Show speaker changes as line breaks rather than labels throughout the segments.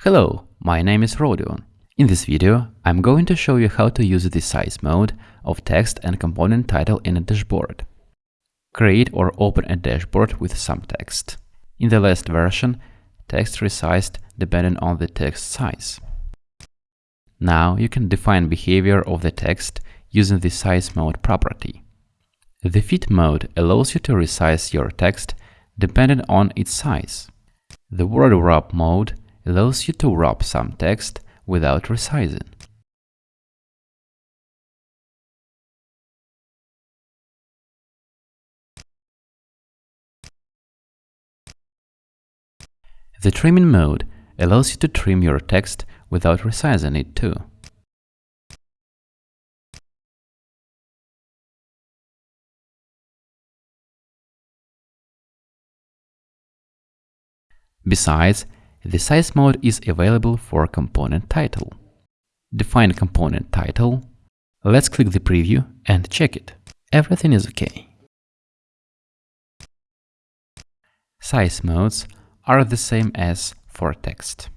Hello, my name is Rodion. In this video, I'm going to show you how to use the size mode of text and component title in a dashboard. Create or open a dashboard with some text. In the last version, text resized depending on the text size. Now you can define behavior of the text using the size mode property. The fit mode allows you to resize your text depending on its size.
The word wrap mode allows you to wrap some text without resizing. The trimming mode allows you to trim your text without resizing it too. Besides, the size mode is available for component title.
Define component title. Let's click the preview and check it. Everything
is okay. Size modes are the same as for text.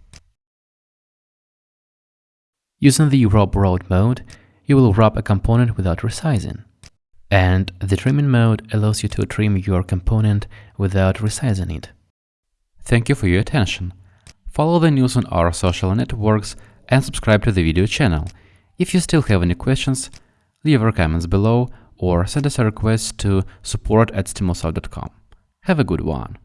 Using the word wrap mode, you will wrap a component without resizing. And the trimming mode allows you to trim your component without resizing it. Thank you for your attention. Follow the news on our social networks and subscribe to the video channel. If you still have any questions, leave your comments below or send us
a request to support at stimulsoft.com. Have a good one!